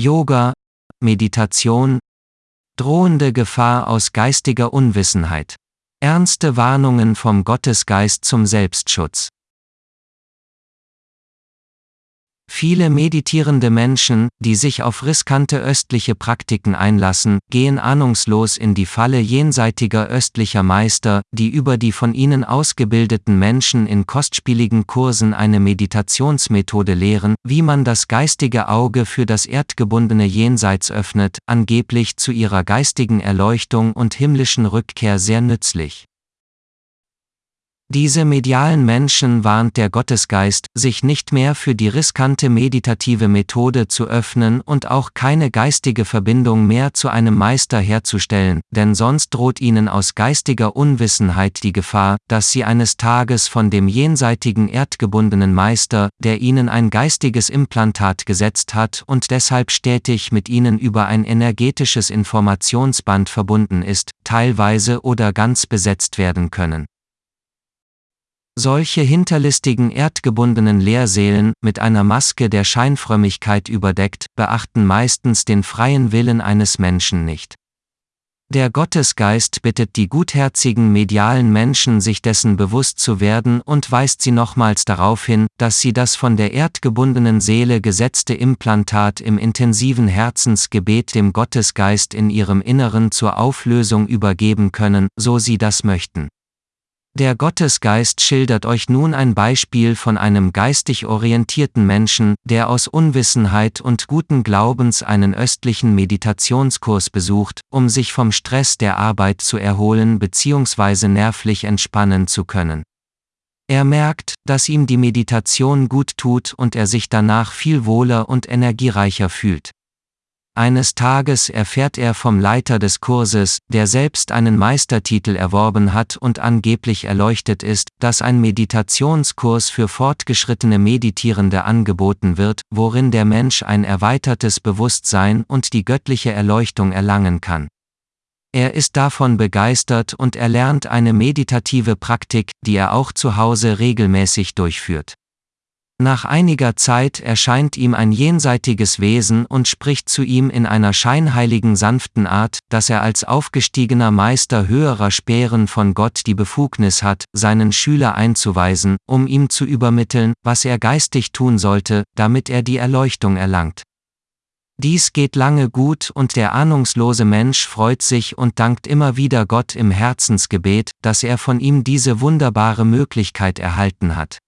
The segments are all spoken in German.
Yoga, Meditation, drohende Gefahr aus geistiger Unwissenheit, ernste Warnungen vom Gottesgeist zum Selbstschutz. Viele meditierende Menschen, die sich auf riskante östliche Praktiken einlassen, gehen ahnungslos in die Falle jenseitiger östlicher Meister, die über die von ihnen ausgebildeten Menschen in kostspieligen Kursen eine Meditationsmethode lehren, wie man das geistige Auge für das erdgebundene Jenseits öffnet, angeblich zu ihrer geistigen Erleuchtung und himmlischen Rückkehr sehr nützlich. Diese medialen Menschen warnt der Gottesgeist, sich nicht mehr für die riskante meditative Methode zu öffnen und auch keine geistige Verbindung mehr zu einem Meister herzustellen, denn sonst droht ihnen aus geistiger Unwissenheit die Gefahr, dass sie eines Tages von dem jenseitigen erdgebundenen Meister, der ihnen ein geistiges Implantat gesetzt hat und deshalb stetig mit ihnen über ein energetisches Informationsband verbunden ist, teilweise oder ganz besetzt werden können. Solche hinterlistigen erdgebundenen Lehrseelen, mit einer Maske der Scheinfrömmigkeit überdeckt, beachten meistens den freien Willen eines Menschen nicht. Der Gottesgeist bittet die gutherzigen medialen Menschen, sich dessen bewusst zu werden und weist sie nochmals darauf hin, dass sie das von der erdgebundenen Seele gesetzte Implantat im intensiven Herzensgebet dem Gottesgeist in ihrem Inneren zur Auflösung übergeben können, so sie das möchten. Der Gottesgeist schildert euch nun ein Beispiel von einem geistig orientierten Menschen, der aus Unwissenheit und guten Glaubens einen östlichen Meditationskurs besucht, um sich vom Stress der Arbeit zu erholen bzw. nervlich entspannen zu können. Er merkt, dass ihm die Meditation gut tut und er sich danach viel wohler und energiereicher fühlt. Eines Tages erfährt er vom Leiter des Kurses, der selbst einen Meistertitel erworben hat und angeblich erleuchtet ist, dass ein Meditationskurs für fortgeschrittene Meditierende angeboten wird, worin der Mensch ein erweitertes Bewusstsein und die göttliche Erleuchtung erlangen kann. Er ist davon begeistert und erlernt eine meditative Praktik, die er auch zu Hause regelmäßig durchführt. Nach einiger Zeit erscheint ihm ein jenseitiges Wesen und spricht zu ihm in einer scheinheiligen sanften Art, dass er als aufgestiegener Meister höherer Spären von Gott die Befugnis hat, seinen Schüler einzuweisen, um ihm zu übermitteln, was er geistig tun sollte, damit er die Erleuchtung erlangt. Dies geht lange gut und der ahnungslose Mensch freut sich und dankt immer wieder Gott im Herzensgebet, dass er von ihm diese wunderbare Möglichkeit erhalten hat.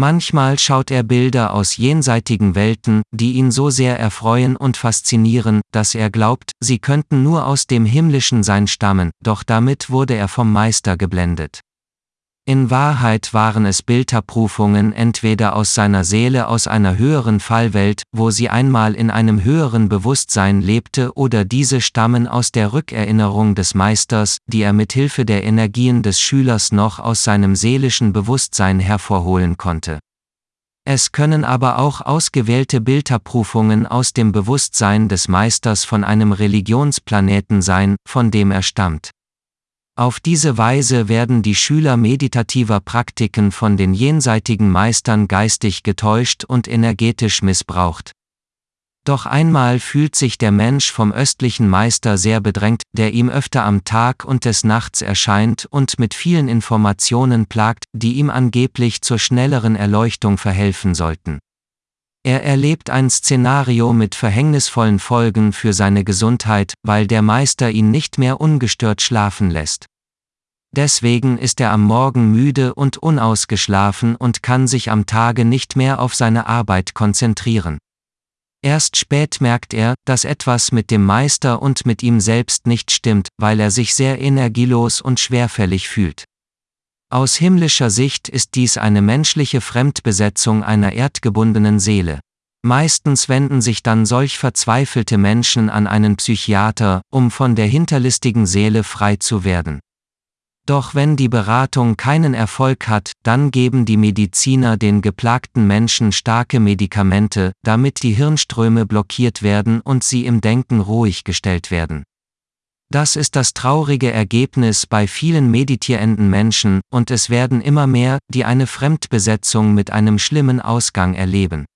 Manchmal schaut er Bilder aus jenseitigen Welten, die ihn so sehr erfreuen und faszinieren, dass er glaubt, sie könnten nur aus dem himmlischen Sein stammen, doch damit wurde er vom Meister geblendet. In Wahrheit waren es Bilderprüfungen entweder aus seiner Seele aus einer höheren Fallwelt, wo sie einmal in einem höheren Bewusstsein lebte oder diese stammen aus der Rückerinnerung des Meisters, die er mit Hilfe der Energien des Schülers noch aus seinem seelischen Bewusstsein hervorholen konnte. Es können aber auch ausgewählte Bilderprüfungen aus dem Bewusstsein des Meisters von einem Religionsplaneten sein, von dem er stammt. Auf diese Weise werden die Schüler meditativer Praktiken von den jenseitigen Meistern geistig getäuscht und energetisch missbraucht. Doch einmal fühlt sich der Mensch vom östlichen Meister sehr bedrängt, der ihm öfter am Tag und des Nachts erscheint und mit vielen Informationen plagt, die ihm angeblich zur schnelleren Erleuchtung verhelfen sollten. Er erlebt ein Szenario mit verhängnisvollen Folgen für seine Gesundheit, weil der Meister ihn nicht mehr ungestört schlafen lässt. Deswegen ist er am Morgen müde und unausgeschlafen und kann sich am Tage nicht mehr auf seine Arbeit konzentrieren. Erst spät merkt er, dass etwas mit dem Meister und mit ihm selbst nicht stimmt, weil er sich sehr energielos und schwerfällig fühlt. Aus himmlischer Sicht ist dies eine menschliche Fremdbesetzung einer erdgebundenen Seele. Meistens wenden sich dann solch verzweifelte Menschen an einen Psychiater, um von der hinterlistigen Seele frei zu werden. Doch wenn die Beratung keinen Erfolg hat, dann geben die Mediziner den geplagten Menschen starke Medikamente, damit die Hirnströme blockiert werden und sie im Denken ruhig gestellt werden. Das ist das traurige Ergebnis bei vielen meditierenden Menschen, und es werden immer mehr, die eine Fremdbesetzung mit einem schlimmen Ausgang erleben.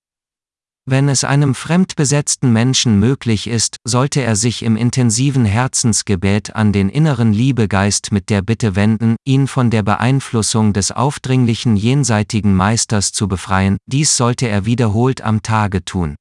Wenn es einem fremdbesetzten Menschen möglich ist, sollte er sich im intensiven Herzensgebet an den inneren Liebegeist mit der Bitte wenden, ihn von der Beeinflussung des aufdringlichen jenseitigen Meisters zu befreien, dies sollte er wiederholt am Tage tun.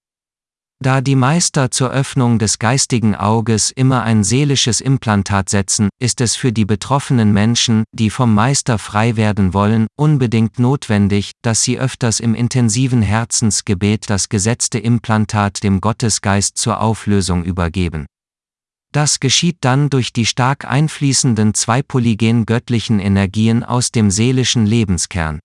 Da die Meister zur Öffnung des geistigen Auges immer ein seelisches Implantat setzen, ist es für die betroffenen Menschen, die vom Meister frei werden wollen, unbedingt notwendig, dass sie öfters im intensiven Herzensgebet das gesetzte Implantat dem Gottesgeist zur Auflösung übergeben. Das geschieht dann durch die stark einfließenden zweipolygen göttlichen Energien aus dem seelischen Lebenskern.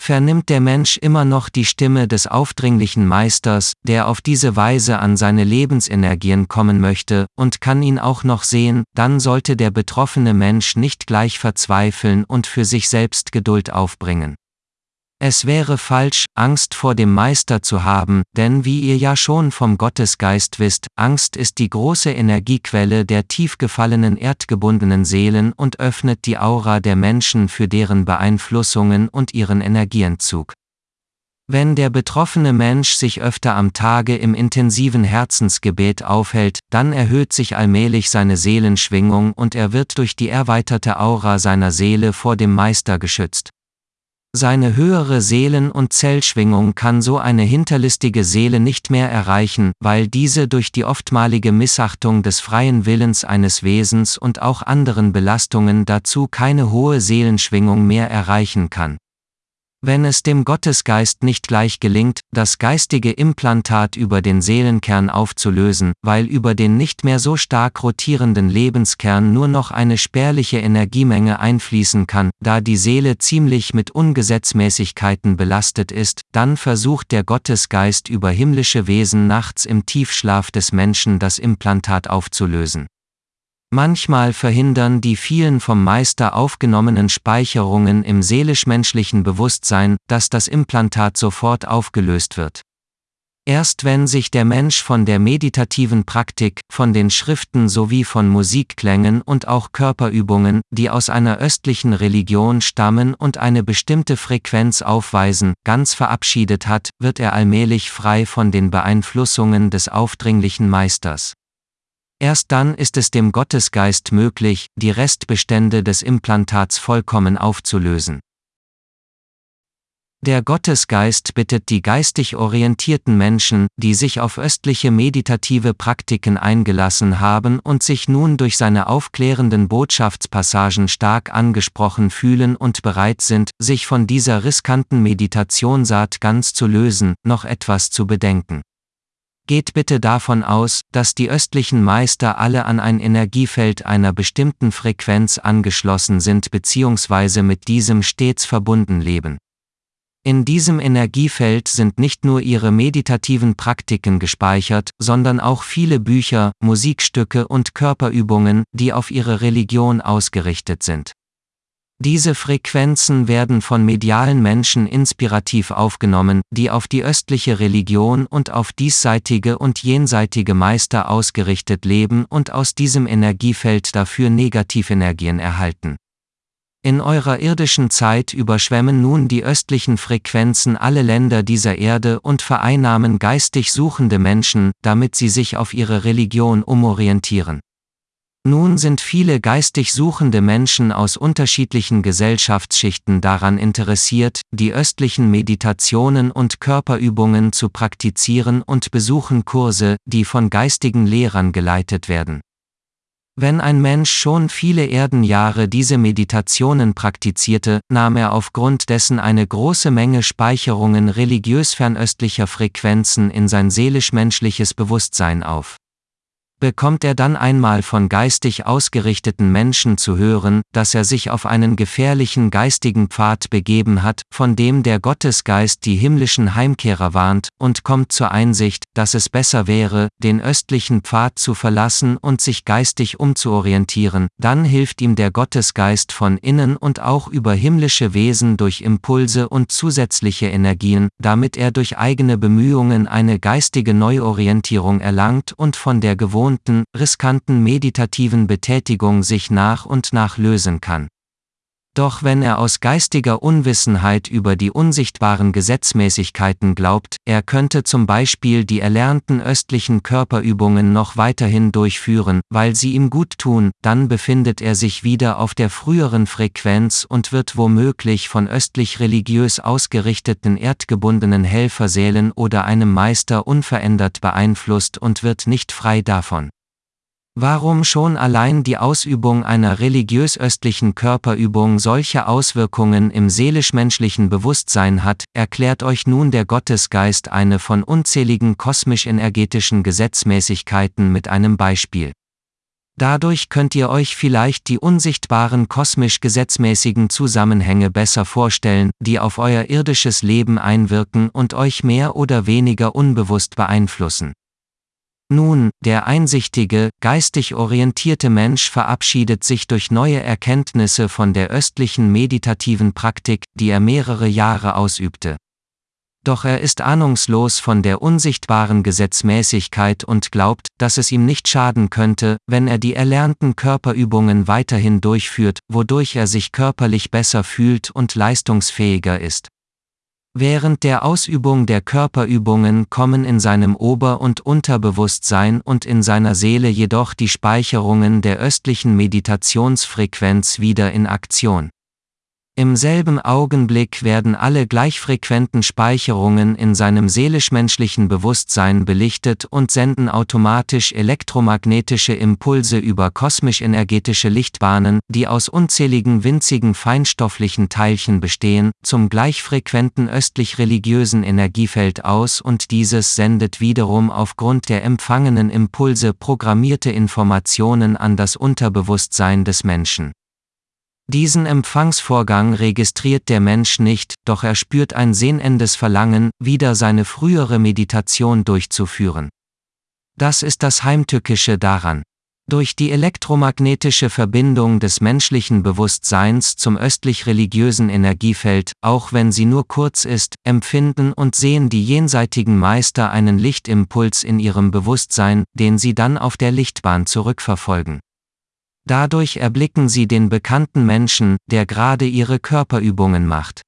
Vernimmt der Mensch immer noch die Stimme des aufdringlichen Meisters, der auf diese Weise an seine Lebensenergien kommen möchte, und kann ihn auch noch sehen, dann sollte der betroffene Mensch nicht gleich verzweifeln und für sich selbst Geduld aufbringen. Es wäre falsch, Angst vor dem Meister zu haben, denn wie ihr ja schon vom Gottesgeist wisst, Angst ist die große Energiequelle der tief gefallenen erdgebundenen Seelen und öffnet die Aura der Menschen für deren Beeinflussungen und ihren Energienzug. Wenn der betroffene Mensch sich öfter am Tage im intensiven Herzensgebet aufhält, dann erhöht sich allmählich seine Seelenschwingung und er wird durch die erweiterte Aura seiner Seele vor dem Meister geschützt. Seine höhere Seelen- und Zellschwingung kann so eine hinterlistige Seele nicht mehr erreichen, weil diese durch die oftmalige Missachtung des freien Willens eines Wesens und auch anderen Belastungen dazu keine hohe Seelenschwingung mehr erreichen kann. Wenn es dem Gottesgeist nicht gleich gelingt, das geistige Implantat über den Seelenkern aufzulösen, weil über den nicht mehr so stark rotierenden Lebenskern nur noch eine spärliche Energiemenge einfließen kann, da die Seele ziemlich mit Ungesetzmäßigkeiten belastet ist, dann versucht der Gottesgeist über himmlische Wesen nachts im Tiefschlaf des Menschen das Implantat aufzulösen. Manchmal verhindern die vielen vom Meister aufgenommenen Speicherungen im seelisch-menschlichen Bewusstsein, dass das Implantat sofort aufgelöst wird. Erst wenn sich der Mensch von der meditativen Praktik, von den Schriften sowie von Musikklängen und auch Körperübungen, die aus einer östlichen Religion stammen und eine bestimmte Frequenz aufweisen, ganz verabschiedet hat, wird er allmählich frei von den Beeinflussungen des aufdringlichen Meisters. Erst dann ist es dem Gottesgeist möglich, die Restbestände des Implantats vollkommen aufzulösen. Der Gottesgeist bittet die geistig orientierten Menschen, die sich auf östliche meditative Praktiken eingelassen haben und sich nun durch seine aufklärenden Botschaftspassagen stark angesprochen fühlen und bereit sind, sich von dieser riskanten Meditationsart ganz zu lösen, noch etwas zu bedenken. Geht bitte davon aus, dass die östlichen Meister alle an ein Energiefeld einer bestimmten Frequenz angeschlossen sind bzw. mit diesem stets verbunden leben. In diesem Energiefeld sind nicht nur ihre meditativen Praktiken gespeichert, sondern auch viele Bücher, Musikstücke und Körperübungen, die auf ihre Religion ausgerichtet sind. Diese Frequenzen werden von medialen Menschen inspirativ aufgenommen, die auf die östliche Religion und auf diesseitige und jenseitige Meister ausgerichtet leben und aus diesem Energiefeld dafür Negativenergien erhalten. In eurer irdischen Zeit überschwemmen nun die östlichen Frequenzen alle Länder dieser Erde und vereinnahmen geistig suchende Menschen, damit sie sich auf ihre Religion umorientieren. Nun sind viele geistig suchende Menschen aus unterschiedlichen Gesellschaftsschichten daran interessiert, die östlichen Meditationen und Körperübungen zu praktizieren und besuchen Kurse, die von geistigen Lehrern geleitet werden. Wenn ein Mensch schon viele Erdenjahre diese Meditationen praktizierte, nahm er aufgrund dessen eine große Menge Speicherungen religiös fernöstlicher Frequenzen in sein seelisch-menschliches Bewusstsein auf bekommt er dann einmal von geistig ausgerichteten Menschen zu hören, dass er sich auf einen gefährlichen geistigen Pfad begeben hat, von dem der Gottesgeist die himmlischen Heimkehrer warnt, und kommt zur Einsicht, dass es besser wäre, den östlichen Pfad zu verlassen und sich geistig umzuorientieren, dann hilft ihm der Gottesgeist von innen und auch über himmlische Wesen durch Impulse und zusätzliche Energien, damit er durch eigene Bemühungen eine geistige Neuorientierung erlangt und von der gewohnten gewohnten, riskanten meditativen Betätigung sich nach und nach lösen kann. Doch wenn er aus geistiger Unwissenheit über die unsichtbaren Gesetzmäßigkeiten glaubt, er könnte zum Beispiel die erlernten östlichen Körperübungen noch weiterhin durchführen, weil sie ihm gut tun, dann befindet er sich wieder auf der früheren Frequenz und wird womöglich von östlich religiös ausgerichteten erdgebundenen Helferseelen oder einem Meister unverändert beeinflusst und wird nicht frei davon. Warum schon allein die Ausübung einer religiös-östlichen Körperübung solche Auswirkungen im seelisch-menschlichen Bewusstsein hat, erklärt euch nun der Gottesgeist eine von unzähligen kosmisch-energetischen Gesetzmäßigkeiten mit einem Beispiel. Dadurch könnt ihr euch vielleicht die unsichtbaren kosmisch gesetzmäßigen Zusammenhänge besser vorstellen, die auf euer irdisches Leben einwirken und euch mehr oder weniger unbewusst beeinflussen. Nun, der einsichtige, geistig orientierte Mensch verabschiedet sich durch neue Erkenntnisse von der östlichen meditativen Praktik, die er mehrere Jahre ausübte. Doch er ist ahnungslos von der unsichtbaren Gesetzmäßigkeit und glaubt, dass es ihm nicht schaden könnte, wenn er die erlernten Körperübungen weiterhin durchführt, wodurch er sich körperlich besser fühlt und leistungsfähiger ist. Während der Ausübung der Körperübungen kommen in seinem Ober- und Unterbewusstsein und in seiner Seele jedoch die Speicherungen der östlichen Meditationsfrequenz wieder in Aktion. Im selben Augenblick werden alle gleichfrequenten Speicherungen in seinem seelisch-menschlichen Bewusstsein belichtet und senden automatisch elektromagnetische Impulse über kosmisch-energetische Lichtbahnen, die aus unzähligen winzigen feinstofflichen Teilchen bestehen, zum gleichfrequenten östlich-religiösen Energiefeld aus und dieses sendet wiederum aufgrund der empfangenen Impulse programmierte Informationen an das Unterbewusstsein des Menschen. Diesen Empfangsvorgang registriert der Mensch nicht, doch er spürt ein sehnendes Verlangen, wieder seine frühere Meditation durchzuführen. Das ist das Heimtückische daran. Durch die elektromagnetische Verbindung des menschlichen Bewusstseins zum östlich-religiösen Energiefeld, auch wenn sie nur kurz ist, empfinden und sehen die jenseitigen Meister einen Lichtimpuls in ihrem Bewusstsein, den sie dann auf der Lichtbahn zurückverfolgen. Dadurch erblicken sie den bekannten Menschen, der gerade ihre Körperübungen macht.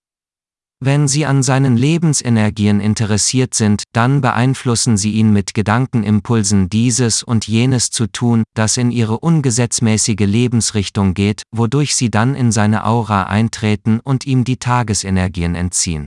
Wenn sie an seinen Lebensenergien interessiert sind, dann beeinflussen sie ihn mit Gedankenimpulsen dieses und jenes zu tun, das in ihre ungesetzmäßige Lebensrichtung geht, wodurch sie dann in seine Aura eintreten und ihm die Tagesenergien entziehen.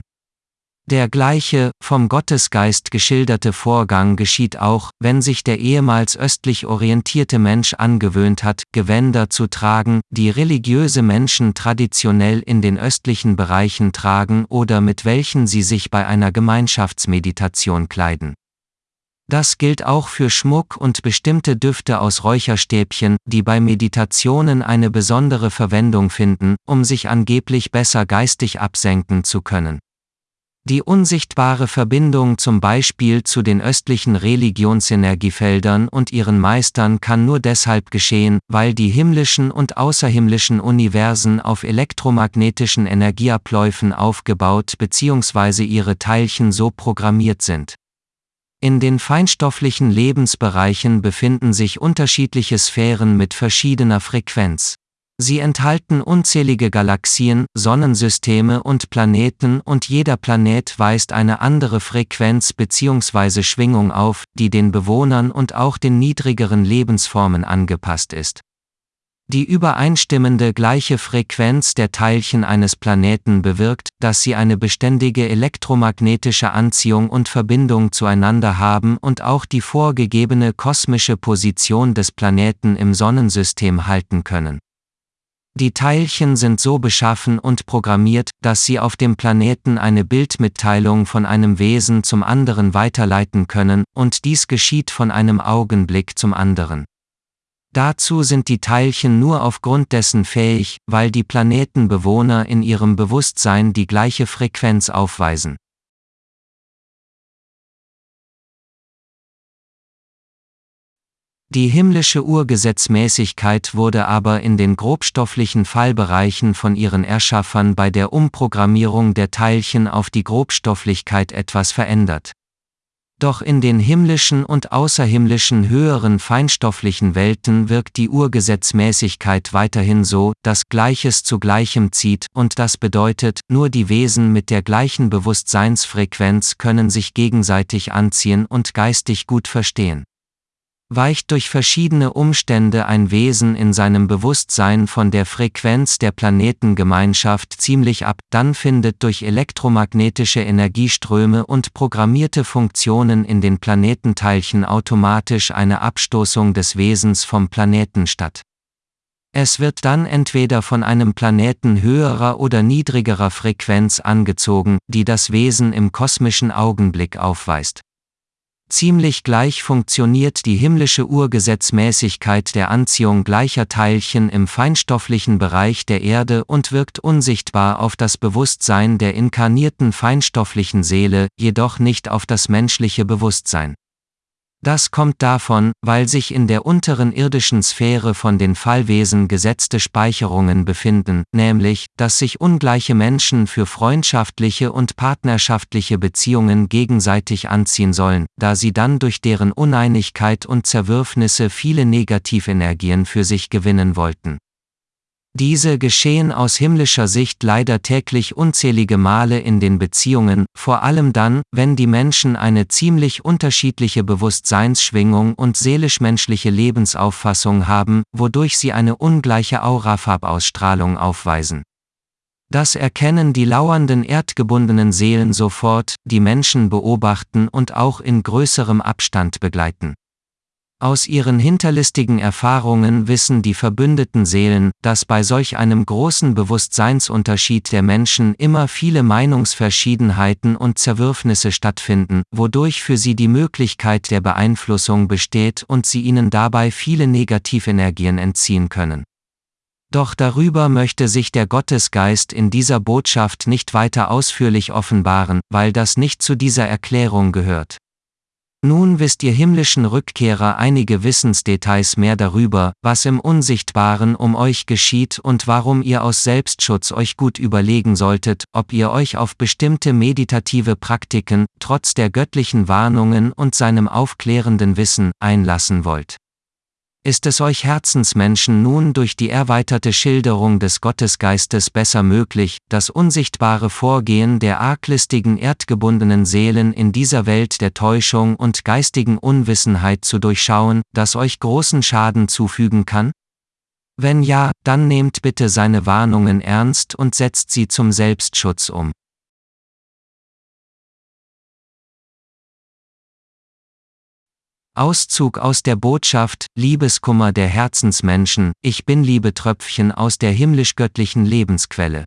Der gleiche, vom Gottesgeist geschilderte Vorgang geschieht auch, wenn sich der ehemals östlich orientierte Mensch angewöhnt hat, Gewänder zu tragen, die religiöse Menschen traditionell in den östlichen Bereichen tragen oder mit welchen sie sich bei einer Gemeinschaftsmeditation kleiden. Das gilt auch für Schmuck und bestimmte Düfte aus Räucherstäbchen, die bei Meditationen eine besondere Verwendung finden, um sich angeblich besser geistig absenken zu können. Die unsichtbare Verbindung zum Beispiel zu den östlichen Religionsenergiefeldern und ihren Meistern kann nur deshalb geschehen, weil die himmlischen und außerhimmlischen Universen auf elektromagnetischen Energieabläufen aufgebaut bzw. ihre Teilchen so programmiert sind. In den feinstofflichen Lebensbereichen befinden sich unterschiedliche Sphären mit verschiedener Frequenz. Sie enthalten unzählige Galaxien, Sonnensysteme und Planeten und jeder Planet weist eine andere Frequenz bzw. Schwingung auf, die den Bewohnern und auch den niedrigeren Lebensformen angepasst ist. Die übereinstimmende gleiche Frequenz der Teilchen eines Planeten bewirkt, dass sie eine beständige elektromagnetische Anziehung und Verbindung zueinander haben und auch die vorgegebene kosmische Position des Planeten im Sonnensystem halten können. Die Teilchen sind so beschaffen und programmiert, dass sie auf dem Planeten eine Bildmitteilung von einem Wesen zum anderen weiterleiten können, und dies geschieht von einem Augenblick zum anderen. Dazu sind die Teilchen nur aufgrund dessen fähig, weil die Planetenbewohner in ihrem Bewusstsein die gleiche Frequenz aufweisen. Die himmlische Urgesetzmäßigkeit wurde aber in den grobstofflichen Fallbereichen von ihren Erschaffern bei der Umprogrammierung der Teilchen auf die Grobstofflichkeit etwas verändert. Doch in den himmlischen und außerhimmlischen höheren feinstofflichen Welten wirkt die Urgesetzmäßigkeit weiterhin so, dass Gleiches zu Gleichem zieht, und das bedeutet, nur die Wesen mit der gleichen Bewusstseinsfrequenz können sich gegenseitig anziehen und geistig gut verstehen. Weicht durch verschiedene Umstände ein Wesen in seinem Bewusstsein von der Frequenz der Planetengemeinschaft ziemlich ab, dann findet durch elektromagnetische Energieströme und programmierte Funktionen in den Planetenteilchen automatisch eine Abstoßung des Wesens vom Planeten statt. Es wird dann entweder von einem Planeten höherer oder niedrigerer Frequenz angezogen, die das Wesen im kosmischen Augenblick aufweist. Ziemlich gleich funktioniert die himmlische Urgesetzmäßigkeit der Anziehung gleicher Teilchen im feinstofflichen Bereich der Erde und wirkt unsichtbar auf das Bewusstsein der inkarnierten feinstofflichen Seele, jedoch nicht auf das menschliche Bewusstsein. Das kommt davon, weil sich in der unteren irdischen Sphäre von den Fallwesen gesetzte Speicherungen befinden, nämlich, dass sich ungleiche Menschen für freundschaftliche und partnerschaftliche Beziehungen gegenseitig anziehen sollen, da sie dann durch deren Uneinigkeit und Zerwürfnisse viele Negativenergien für sich gewinnen wollten. Diese geschehen aus himmlischer Sicht leider täglich unzählige Male in den Beziehungen, vor allem dann, wenn die Menschen eine ziemlich unterschiedliche Bewusstseinsschwingung und seelisch-menschliche Lebensauffassung haben, wodurch sie eine ungleiche Aurafarbausstrahlung aufweisen. Das erkennen die lauernden erdgebundenen Seelen sofort, die Menschen beobachten und auch in größerem Abstand begleiten. Aus ihren hinterlistigen Erfahrungen wissen die verbündeten Seelen, dass bei solch einem großen Bewusstseinsunterschied der Menschen immer viele Meinungsverschiedenheiten und Zerwürfnisse stattfinden, wodurch für sie die Möglichkeit der Beeinflussung besteht und sie ihnen dabei viele Negativenergien entziehen können. Doch darüber möchte sich der Gottesgeist in dieser Botschaft nicht weiter ausführlich offenbaren, weil das nicht zu dieser Erklärung gehört. Nun wisst ihr himmlischen Rückkehrer einige Wissensdetails mehr darüber, was im Unsichtbaren um euch geschieht und warum ihr aus Selbstschutz euch gut überlegen solltet, ob ihr euch auf bestimmte meditative Praktiken, trotz der göttlichen Warnungen und seinem aufklärenden Wissen, einlassen wollt. Ist es euch Herzensmenschen nun durch die erweiterte Schilderung des Gottesgeistes besser möglich, das unsichtbare Vorgehen der arglistigen erdgebundenen Seelen in dieser Welt der Täuschung und geistigen Unwissenheit zu durchschauen, das euch großen Schaden zufügen kann? Wenn ja, dann nehmt bitte seine Warnungen ernst und setzt sie zum Selbstschutz um. Auszug aus der Botschaft, Liebeskummer der Herzensmenschen, ich bin Liebetröpfchen aus der himmlisch-göttlichen Lebensquelle.